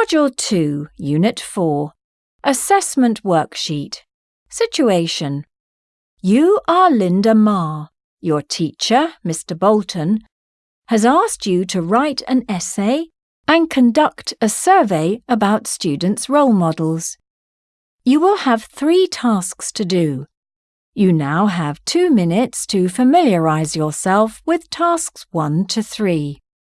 Module 2, Unit 4 Assessment Worksheet Situation You are Linda Ma. Your teacher, Mr. Bolton, has asked you to write an essay and conduct a survey about students' role models. You will have three tasks to do. You now have two minutes to familiarise yourself with tasks 1 to 3.